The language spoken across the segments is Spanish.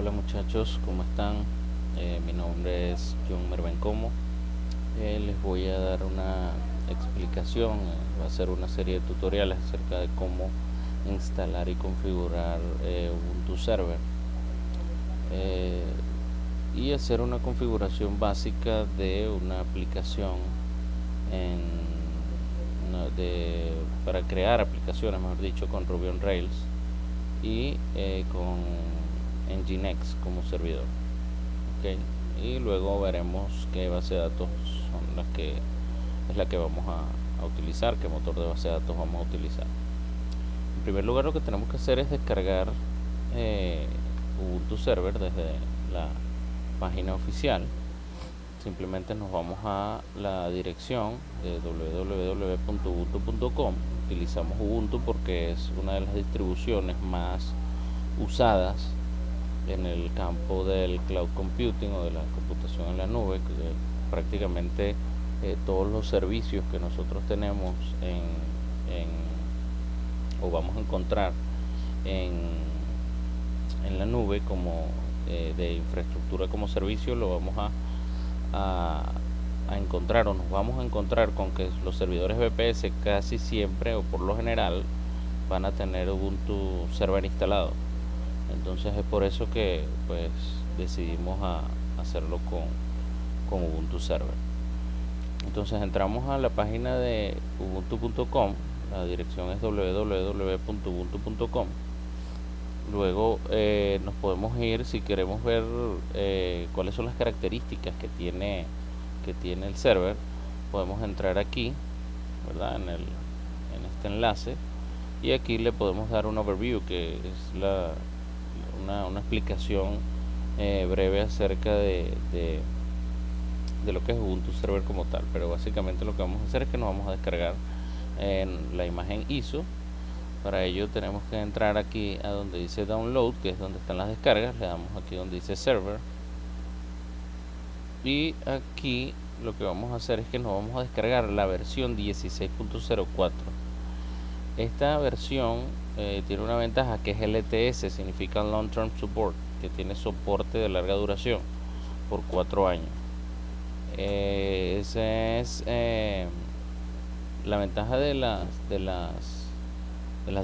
Hola muchachos, ¿cómo están? Eh, mi nombre es John Mervencomo. Eh, les voy a dar una explicación, eh, va a ser una serie de tutoriales acerca de cómo instalar y configurar Ubuntu Server y hacer una configuración básica de una aplicación para crear aplicaciones, mejor dicho, con Ruby on Rails y con Nginx como servidor y luego veremos qué base de datos son las que es la que vamos a, utilizar qué motor de base de datos vamos a utilizar. En primer lugar lo que tenemos que hacer es descargar eh, Ubuntu Server desde la página oficial. Simplemente nos vamos a la dirección de www.ubuntu.com utilizamos Ubuntu porque es una de las distribuciones más usadas en el campo del cloud computing o de la computación en la nube, prácticamente eh, todos los servicios que nosotros tenemos en, o vamos a encontrar en, la nube como eh, de infraestructura como servicio lo vamos a encontrar o nos vamos a encontrar con que los servidores VPS casi siempre o por lo general van a tener Ubuntu Server instalado entonces es por eso que pues decidimos a hacerlo con, con Ubuntu Server. Entonces entramos a la página de ubuntu.com la dirección es www.ubuntu.com luego eh, nos podemos ir si queremos ver eh, cuáles son las características que tiene que tiene el server. Podemos entrar aquí verdad en, el, en este enlace. Y aquí le podemos dar un overview que es la, una, explicación eh, breve acerca de, de, lo que es Ubuntu Server como tal. Pero básicamente lo que vamos a hacer es que nos vamos a descargar en la imagen ISO. Para ello tenemos que entrar aquí a donde dice Download, que es donde están las descargas. Le damos aquí donde dice Server. Y aquí lo que vamos a hacer es que nos vamos a descargar la versión 16.04 esta versión eh, tiene una ventaja que es LTS, significa Long Term Support, que tiene soporte de larga duración por cuatro años. Eh, esa es eh, la ventaja de las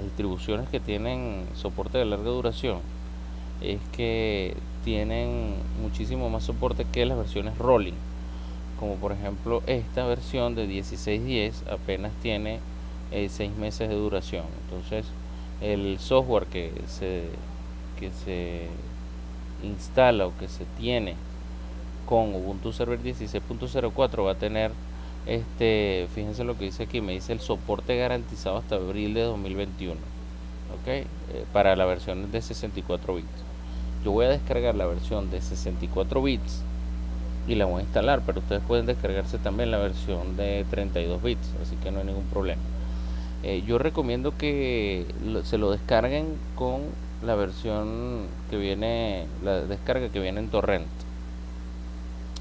distribuciones que tienen soporte de larga duración es que tienen muchísimo más soporte que las versiones rolling como por ejemplo esta versión de 1610 apenas tiene eh, seis meses de duración. Entonces el software que se que se instala o que se tiene con Ubuntu Server 16.04 va a tener este fíjense lo que dice aquí me dice el soporte garantizado hasta abril de 2021 ok eh, para la versión de 64 bits. Yo voy a descargar la versión de 64 bits y la voy a instalar pero ustedes pueden descargarse también la versión de 32 bits así que no hay ningún problema eh, yo recomiendo que se lo descarguen con la versión que viene, la descarga que viene en torrent.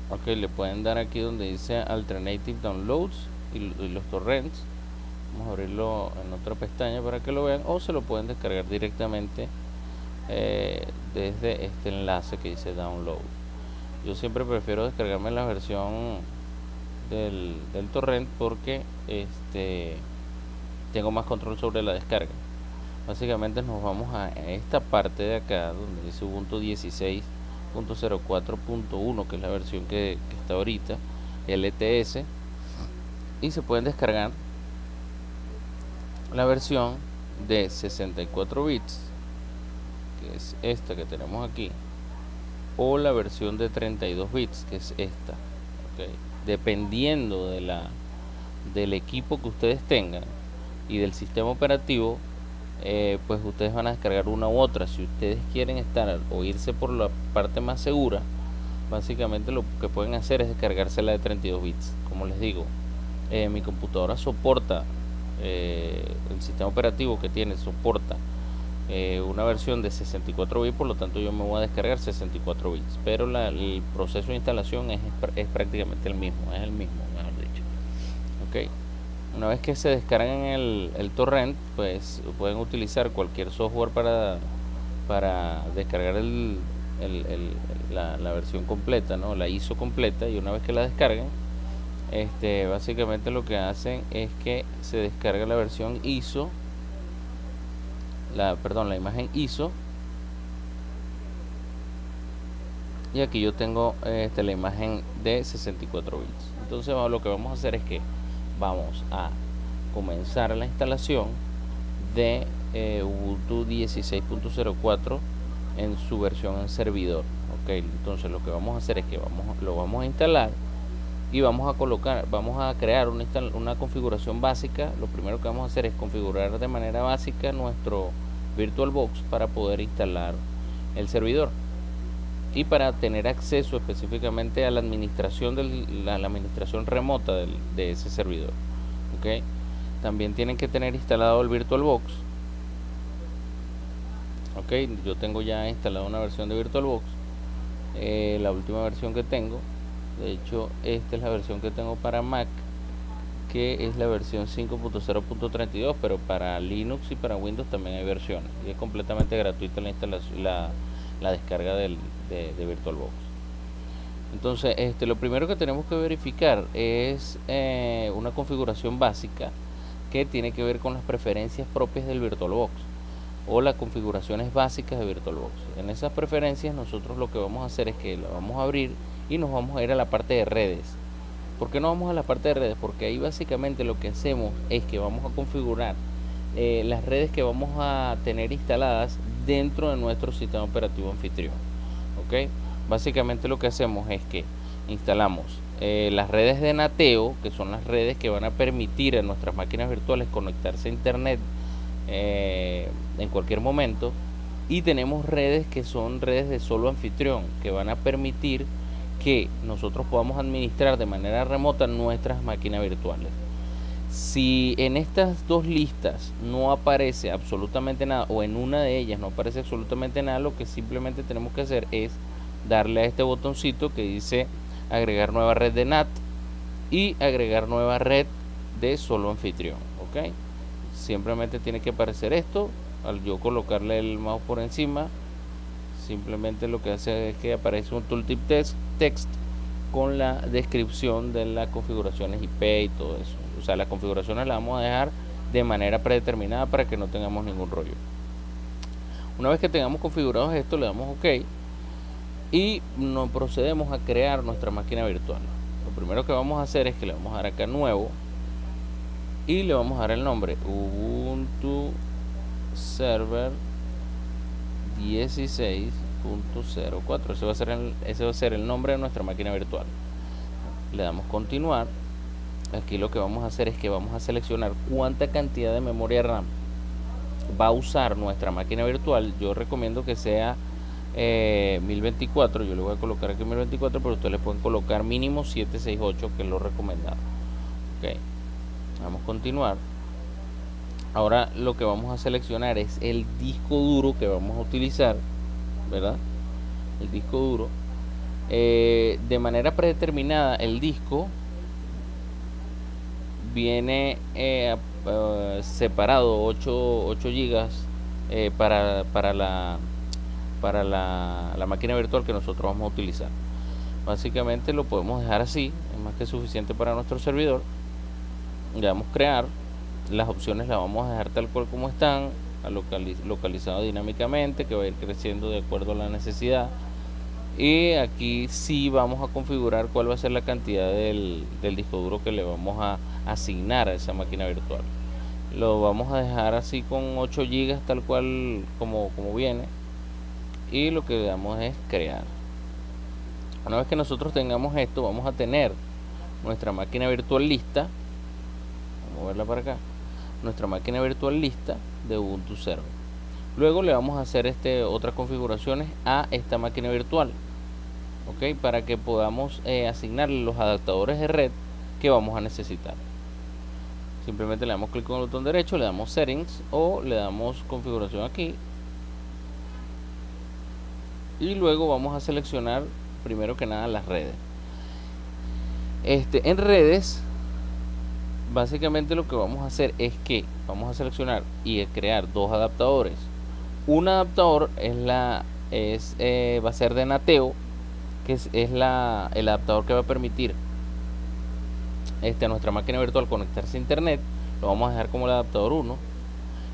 Ok, le pueden dar aquí donde dice Alternative Downloads y, los torrents. Vamos a abrirlo en otra pestaña para que lo vean o se lo pueden descargar directamente eh, desde este enlace que dice Download. Yo siempre prefiero descargarme la versión del, del torrent porque este tengo más control sobre la descarga. Básicamente nos vamos a esta parte de acá donde dice Ubuntu 16.04.1 que es la versión que, está ahorita LTS y se pueden descargar la versión de 64 bits que es esta que tenemos aquí o la versión de 32 bits que es esta dependiendo de la del equipo que ustedes tengan y del sistema operativo eh, pues ustedes van a descargar una u otra. Si ustedes quieren estar o irse por la parte más segura básicamente lo que pueden hacer es descargarse la de 32 bits. Como les digo eh, mi computadora soporta eh, el sistema operativo que tiene soporta una versión de 64 bits por lo tanto yo me voy a descargar 64 bits. Pero el proceso de instalación es, es prácticamente el mismo es el mismo mejor dicho. Ok una vez que se descargan el, el torrent pues pueden utilizar cualquier software para para descargar el, la, la, versión completa, ¿no? la ISO completa y una vez que la descarguen, este, básicamente lo que hacen es que se descarga la versión ISO, la, perdón, la imagen ISO y aquí yo tengo este, la imagen de 64 bits entonces lo que vamos a hacer es que vamos a comenzar la instalación de eh, Ubuntu 16.04 en su versión en servidor ok. Entonces lo que vamos a hacer es que vamos lo vamos a instalar y vamos a colocar vamos a crear una, una configuración básica. Lo primero que vamos a hacer es configurar de manera básica nuestro VirtualBox para poder instalar el servidor y para tener acceso específicamente a la administración de la, administración remota de ese servidor ok también tienen que tener instalado el VirtualBox ok yo tengo ya instalado una versión de VirtualBox eh, la última versión que tengo de hecho esta es la versión que tengo para Mac que es la versión 5.0.32 pero para Linux y para Windows también hay versiones y es completamente gratuita la instalación la, la descarga del, de, VirtualBox. Entonces, este, lo primero que tenemos que verificar es eh, una configuración básica que tiene que ver con las preferencias propias del VirtualBox o las configuraciones básicas de VirtualBox. En esas preferencias nosotros lo que vamos a hacer es que lo vamos a abrir y nos vamos a ir a la parte de redes. ¿Por qué no vamos a la parte de redes? Porque ahí básicamente lo que hacemos es que vamos a configurar eh, las redes que vamos a tener instaladas dentro de nuestro sistema operativo anfitrión ok básicamente lo que hacemos es que instalamos eh, las redes de nateo que son las redes que van a permitir a nuestras máquinas virtuales conectarse a internet eh, en cualquier momento y tenemos redes que son redes de solo anfitrión que van a permitir que nosotros podamos administrar de manera remota nuestras máquinas virtuales si en estas dos listas no aparece absolutamente nada o en una de ellas no aparece absolutamente nada, lo que simplemente tenemos que hacer es darle a este botoncito que dice agregar nueva red de NAT y agregar nueva red de solo anfitrión. Simplemente tiene que aparecer esto. Al yo colocarle el mouse por encima, simplemente lo que hace es que aparece un tooltip text con la descripción de las configuraciones IP y todo eso. O sea las configuraciones las vamos a dejar de manera predeterminada para que no tengamos ningún rollo. Una vez que tengamos configurados esto le damos ok y nos procedemos a crear nuestra máquina virtual. Lo primero que vamos a hacer es que le vamos a dar acá nuevo y le vamos a dar el nombre. Ubuntu server 16.04 ese va a ser el, ese va a ser el nombre de nuestra máquina virtual. Le damos continuar. Aquí lo que vamos a hacer es que vamos a seleccionar cuánta cantidad de memoria RAM va a usar nuestra máquina virtual. Yo recomiendo que sea 1024 eh, yo le voy a colocar aquí 1024 pero ustedes le pueden colocar mínimo 768 que es lo recomendado. Ok. Vamos a continuar. Ahora lo que vamos a seleccionar es el disco duro que vamos a utilizar verdad el disco duro eh, de manera predeterminada el disco viene eh, eh, separado 8, 8 gigas eh, para, para, la, para la, la, máquina virtual que nosotros vamos a utilizar. Básicamente lo podemos dejar así, es más que suficiente para nuestro servidor. Le damos crear, las opciones las vamos a dejar tal cual como están, localizado dinámicamente, que va a ir creciendo de acuerdo a la necesidad. Y aquí sí vamos a configurar cuál va a ser la cantidad del, disco duro que le vamos a asignar a esa máquina virtual. Lo vamos a dejar así con 8 GB tal cual como, como viene. Y lo que le damos es crear. Una vez que nosotros tengamos esto vamos a tener nuestra máquina virtual lista. Vamos a verla para acá nuestra máquina virtual lista de Ubuntu Server. Luego le vamos a hacer este otras configuraciones a esta máquina virtual para que podamos eh, asignarle los adaptadores de red que vamos a necesitar. Simplemente le damos clic con el botón derecho le damos settings o le damos configuración aquí. Y luego vamos a seleccionar primero que nada las redes. Este en redes básicamente lo que vamos a hacer es que vamos a seleccionar y crear dos adaptadores un adaptador es la es, eh, va a ser de Nateo, que es, la, el adaptador que va a permitir este, a nuestra máquina virtual conectarse a internet. Lo vamos a dejar como el adaptador 1.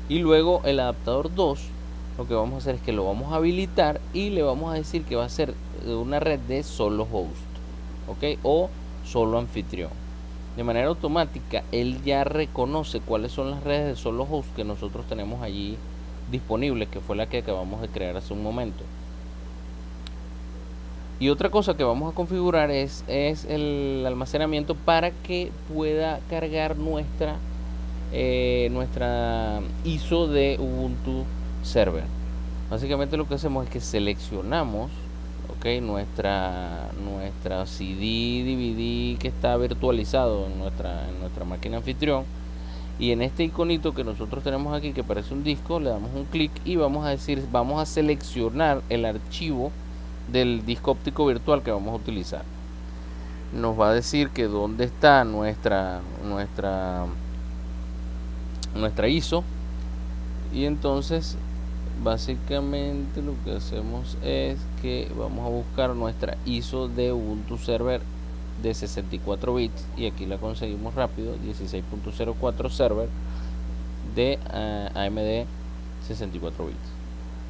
Y luego el adaptador 2, lo que vamos a hacer es que lo vamos a habilitar y le vamos a decir que va a ser una red de solo host, ¿ok? O solo anfitrión. De manera automática, él ya reconoce cuáles son las redes de solo host que nosotros tenemos allí disponibles, que fue la que acabamos de crear hace un momento. Y otra cosa que vamos a configurar es, el almacenamiento para que pueda cargar eh, nuestra ISO de Ubuntu Server. Básicamente lo que hacemos es que seleccionamos nuestra, nuestra CD, DVD que está virtualizado en nuestra, en nuestra máquina anfitrión. Y en este iconito que nosotros tenemos aquí, que parece un disco, le damos un clic y vamos a decir, vamos a seleccionar el archivo del disco óptico virtual que vamos a utilizar. Nos va a decir que dónde está nuestra, nuestra, nuestra ISO. Y entonces básicamente lo que hacemos es que vamos a buscar nuestra ISO de Ubuntu Server de 64 bits y aquí la conseguimos rápido 16.04 server de eh, AMD 64 bits.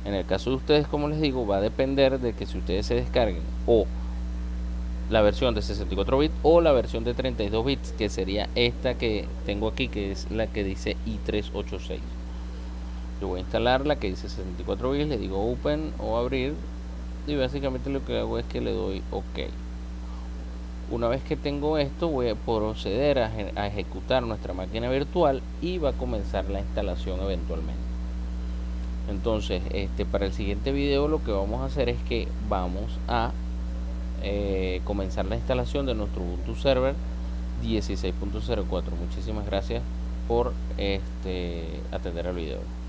En el caso de ustedes como les digo va a depender de que si ustedes se descarguen o la versión de 64 bits o la versión de 32 bits que sería esta que tengo aquí que es la que dice i386 voy a instalar la que dice 64 bits le digo open o abrir y básicamente lo que hago es que le doy ok. Una vez que tengo esto voy a proceder a, a ejecutar nuestra máquina virtual y va a comenzar la instalación eventualmente. Entonces este para el siguiente video lo que vamos a hacer es que vamos a eh, comenzar la instalación de nuestro Ubuntu Server 16.04 muchísimas gracias por este atender el video